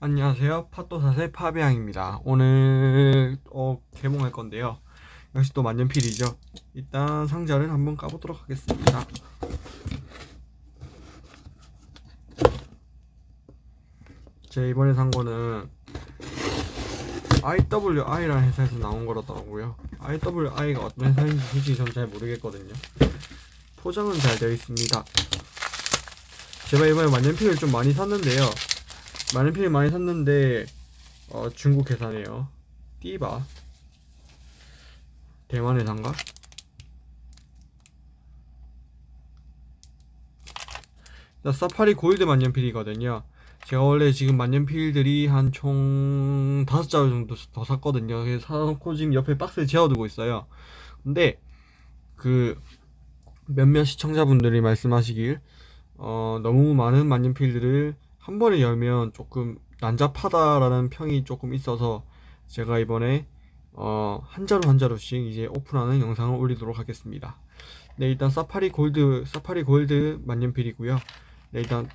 안녕하세요. 팟도사세 파비앙입니다. 오늘 어, 개봉할 건데요. 역시 또 만년필이죠. 일단 상자를 한번 까보도록 하겠습니다. 제 이번에 산 거는 IWI라는 회사에서 나온 거라더라고요. IWI가 어떤 회사인지 솔직히 전 잘 모르겠거든요. 포장은 잘 되어 있습니다. 제가 이번에 만년필을 좀 많이 샀는데요. 만년필을 많이 샀는데 어, 중국 회사네요. 띠바 대만 회사인가? 자, 사파리 골드 만년필이거든요. 제가 원래 지금 만년필들이 한 총 다섯 자루 정도 더 샀거든요. 그래서 사놓고 지금 옆에 박스에 재워두고 있어요. 근데 그 몇몇 시청자분들이 말씀하시길 어, 너무 많은 만년필들을 한 번에 열면 조금 난잡하다라는 평이 조금 있어서 제가 이번에 어, 한 자루 한 자루씩 이제 오픈하는 영상을 올리도록 하겠습니다. 네, 일단 사파리 골드, 사파리 골드 만년필이고요. 네, 일단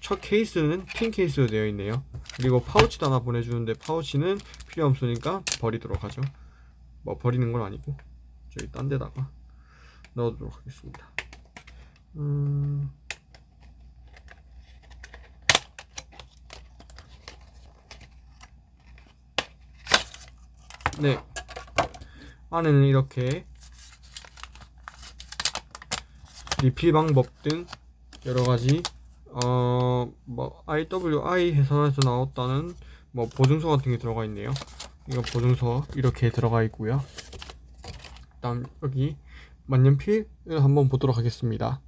첫 케이스는 tin 케이스로 되어 있네요. 그리고 파우치도 하나 보내주는데 파우치는 필요 없으니까 버리도록 하죠. 뭐 버리는 건 아니고 저기 딴 데다가 넣어두도록 하겠습니다. 음... 네. 안에는 이렇게 리필 방법 등 여러 가지 어 뭐 IWI 회사에서 나왔다는 뭐 보증서 같은 게 들어가 있네요. 이거 보증서 이렇게 들어가 있고요. 일단 여기 만년필을 한번 보도록 하겠습니다.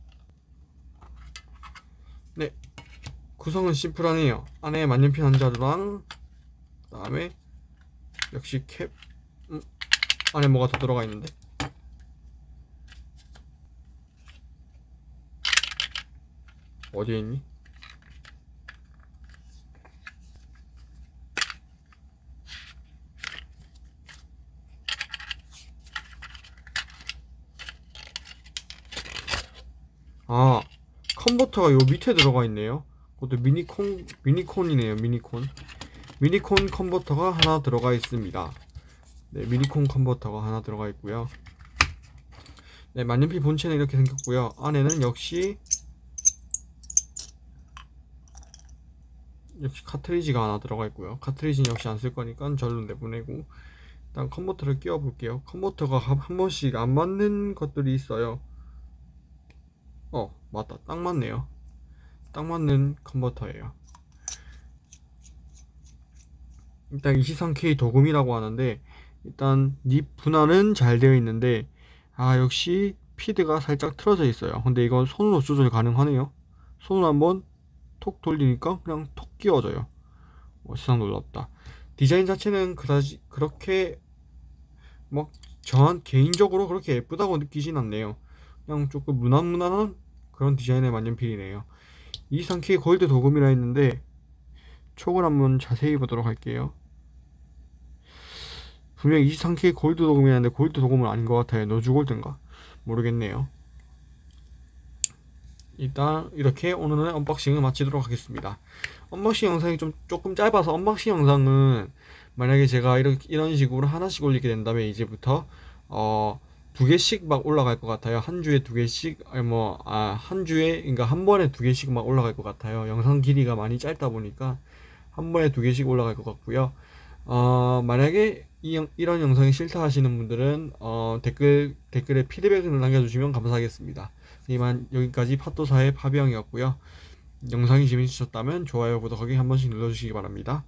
네. 구성은 심플하네요. 안에 만년필 한 자루랑 그 다음에 역시 캡 음, 안에 뭐가 더 들어가 있는데? 어디에 있니? 아 컨버터가 요 밑에 들어가 있네요. 그것도 미니콘 미니콘이네요 미니콘 미니콘 컨버터가 하나 들어가 있습니다. 네 미니콘 컨버터가 하나 들어가 있고요. 네 만년필 본체는 이렇게 생겼고요. 안에는 역시 역시 카트리지가 하나 들어가 있고요. 카트리지는 역시 안 쓸 거니까 절로 내보내고 일단 컨버터를 끼워 볼게요. 컨버터가 한 번씩 안 맞는 것들이 있어요. 어 맞다. 딱 맞네요. 딱 맞는 컨버터예요 일단 23K 도금이라고 하는데 일단 립 분할은 잘 되어 있는데 아 역시 피드가 살짝 틀어져 있어요. 근데 이건 손으로 조절 가능하네요. 손으로 한번 톡 돌리니까 그냥 톡 끼워져요. 어, 세상 놀랍다. 디자인 자체는 그다지 그렇게 막 저한 개인적으로 그렇게 예쁘다고 느끼진 않네요. 그냥 조금 무난무난한 그런 디자인의 만년필이네요. 23K 골드 도금이라 했는데 촉을 한번 자세히 보도록 할게요. 분명 23K 골드 도금이었는데 골드 도금은 아닌 것 같아요. rose gold인가? 모르겠네요. 일단 이렇게 오늘은 unboxing을 마치도록 하겠습니다. unboxing 영상이 좀 조금 짧아서 unboxing 영상은 만약에 제가 이렇게, 이런 식으로 하나씩 올리게 된다면 이제부터 어, 두 개씩 막 올라갈 것 같아요. 한 주에 두 개씩 뭐아한 주에 그러니까 한 번에 두 개씩 막 올라갈 것 같아요. 영상 길이가 많이 짧다 보니까 한 번에 두 개씩 올라갈 것 같고요. 어, 만약에 이, 이런 영상이 싫다 하시는 분들은 어, 댓글 댓글에 피드백을 남겨주시면 감사하겠습니다. 이만 여기까지 팟도사의 파비앙이었고요. 영상이 재밌으셨다면 좋아요 구독하기 한 번씩 눌러주시기 바랍니다